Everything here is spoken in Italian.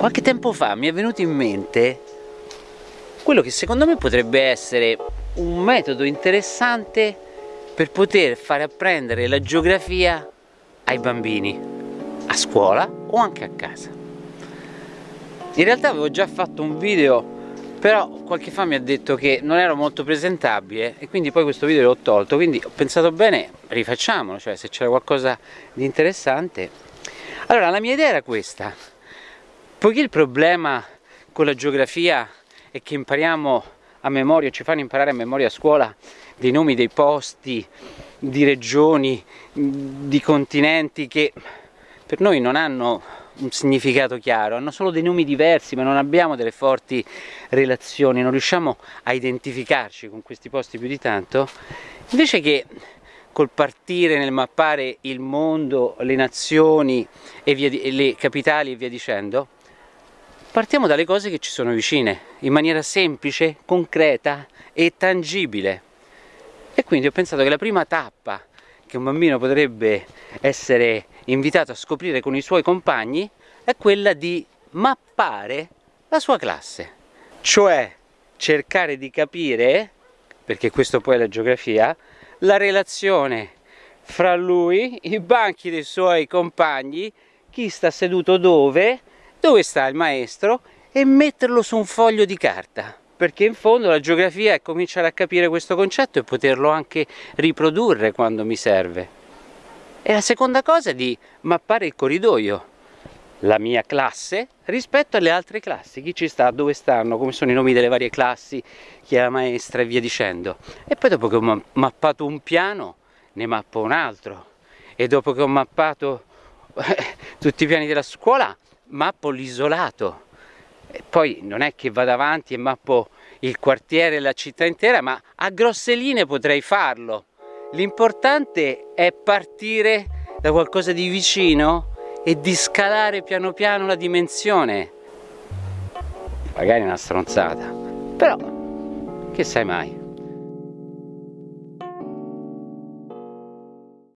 qualche tempo fa mi è venuto in mente quello che secondo me potrebbe essere un metodo interessante per poter fare apprendere la geografia ai bambini a scuola o anche a casa. In realtà avevo già fatto un video però qualche fan mi ha detto che non ero molto presentabile e quindi poi questo video l'ho tolto. Quindi ho pensato bene rifacciamolo cioè se c'era qualcosa di interessante. Allora la mia idea era questa poiché il problema con la geografia è che impariamo a memoria ci fanno imparare a memoria a scuola dei nomi dei posti di regioni di continenti che per noi non hanno un significato chiaro, hanno solo dei nomi diversi ma non abbiamo delle forti relazioni, non riusciamo a identificarci con questi posti più di tanto, invece che col partire nel mappare il mondo, le nazioni e di, le capitali e via dicendo, partiamo dalle cose che ci sono vicine, in maniera semplice, concreta e tangibile. E quindi ho pensato che la prima tappa che un bambino potrebbe essere invitato a scoprire con i suoi compagni è quella di mappare la sua classe, cioè cercare di capire, perché questo poi è la geografia, la relazione fra lui, i banchi dei suoi compagni, chi sta seduto dove, dove sta il maestro? E metterlo su un foglio di carta. Perché in fondo la geografia è cominciare a capire questo concetto e poterlo anche riprodurre quando mi serve. E la seconda cosa è di mappare il corridoio, la mia classe rispetto alle altre classi, chi ci sta, dove stanno, come sono i nomi delle varie classi, chi è la maestra? E via dicendo. E poi dopo che ho mappato un piano, ne mappo un altro. E dopo che ho mappato eh, tutti i piani della scuola, mappo l'isolato. Poi non è che vado avanti e mappo il quartiere e la città intera, ma a grosse linee potrei farlo L'importante è partire da qualcosa di vicino e di scalare piano piano la dimensione. Magari è una stronzata, però che sai mai.